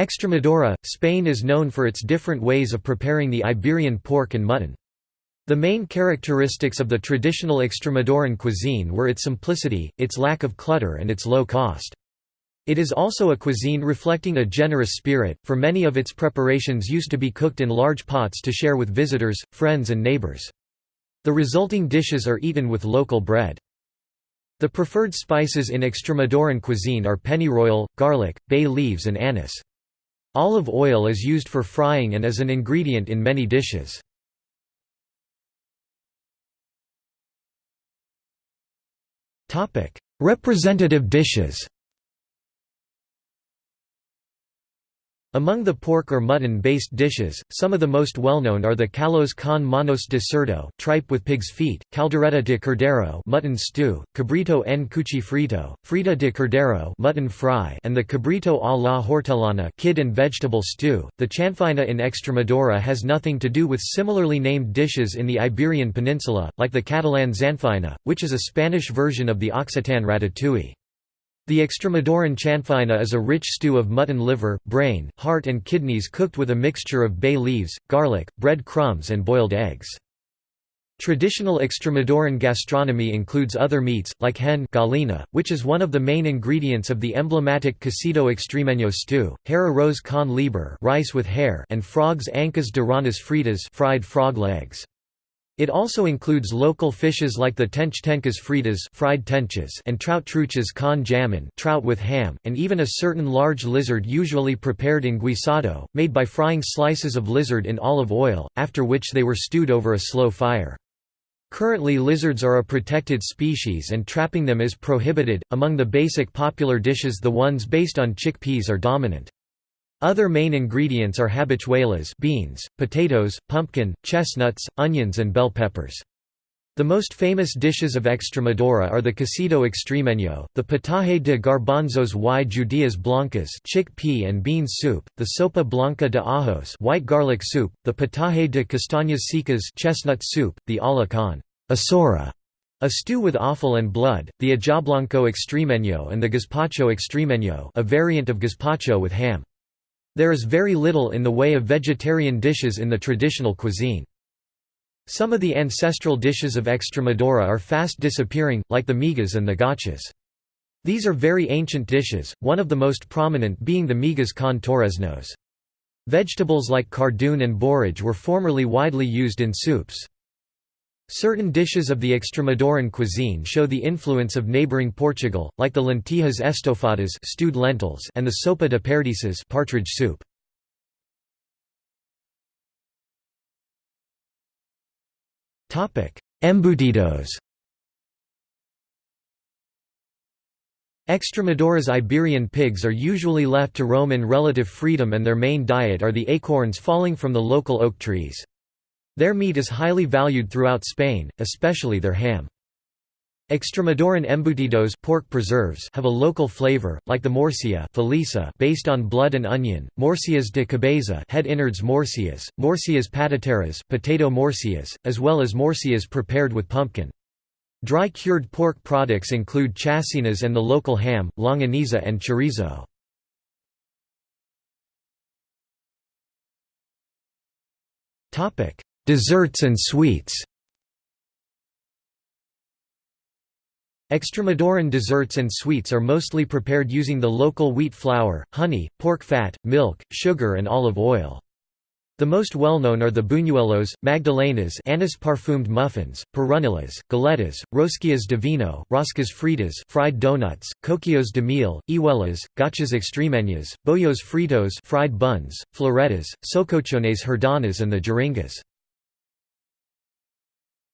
Extremadura, Spain is known for its different ways of preparing the Iberian pork and mutton. The main characteristics of the traditional Extremaduran cuisine were its simplicity, its lack of clutter and its low cost. It is also a cuisine reflecting a generous spirit, for many of its preparations used to be cooked in large pots to share with visitors, friends and neighbors. The resulting dishes are eaten with local bread. The preferred spices in Extremaduran cuisine are pennyroyal, garlic, bay leaves and anise. Olive oil is used for frying and as an ingredient in many dishes. Representative dishes Among the pork or mutton-based dishes, some of the most well-known are the callos con manos de cerdo tripe with pig's feet, caldereta de cordero mutton stew, cabrito en cuchifrito, frita de cordero mutton fry and the cabrito a la hortelana kid and vegetable stew. The chanfaina in Extremadura has nothing to do with similarly named dishes in the Iberian Peninsula, like the Catalan samfaina, which is a Spanish version of the Occitan ratatouille. The Extremaduran chanfaina is a rich stew of mutton liver, brain, heart and kidneys cooked with a mixture of bay leaves, garlic, bread crumbs and boiled eggs. Traditional Extremaduran gastronomy includes other meats, like hen gallina, which is one of the main ingredients of the emblematic cocido extremeño stew, hare arroz con liebre rice with hare and frogs ancas de ranas fritas fried frog legs. It also includes local fishes like the tench tencas fritas fried tenches and trout truchas con jamon trout with ham, and even a certain large lizard usually prepared in guisado, made by frying slices of lizard in olive oil, after which they were stewed over a slow fire. Currently lizards are a protected species and trapping them is prohibited. Among the basic popular dishes the ones based on chickpeas are dominant. Other main ingredients are habichuelas beans, potatoes, pumpkin, chestnuts, onions and bell peppers. The most famous dishes of Extremadura are the cocido extremeño, the potaje de garbanzos y judías blancas chickpea and bean soup, the sopa blanca de ajos white garlic soup, the potaje de castañas secas chestnut soup, the ala con asora, a stew with offal and blood, the ajoblanco extremeño and the gazpacho extremeño a variant of gazpacho with ham. There is very little in the way of vegetarian dishes in the traditional cuisine. Some of the ancestral dishes of Extremadura are fast disappearing, like the migas and the gachas. These are very ancient dishes, one of the most prominent being the migas con torreznos. Vegetables like cardoon and borage were formerly widely used in soups. Certain dishes of the Extremaduran cuisine show the influence of neighboring Portugal, like the lentillas estofadas stewed lentils and the sopa de perdices partridge soup. Embutidos Extremadura's Iberian pigs are usually left to roam in relative freedom and their main diet are the acorns falling from the local oak trees. Their meat is highly valued throughout Spain, especially their ham. Extremaduran embutidos pork preserves have a local flavor, like the morcilla felisa based on blood and onion, morcillas de cabeza head innards morcillas, morcillas patateras potato morcillas, as well as morcillas prepared with pumpkin. Dry cured pork products include chacinas and the local ham, longaniza and chorizo. Desserts and sweets Extremaduran desserts and sweets are mostly prepared using the local wheat flour, honey, pork fat, milk, sugar and olive oil. The most well-known are the buñuelos, magdalenas anise parfumed muffins, perrunillas, galetas, rosquillas de vino, roscas fritas fried donuts, coquillos de miel, ihuelas, gachas extremeñas, bollos fritos fried buns, floretas, socochones herdanas and the jeringas.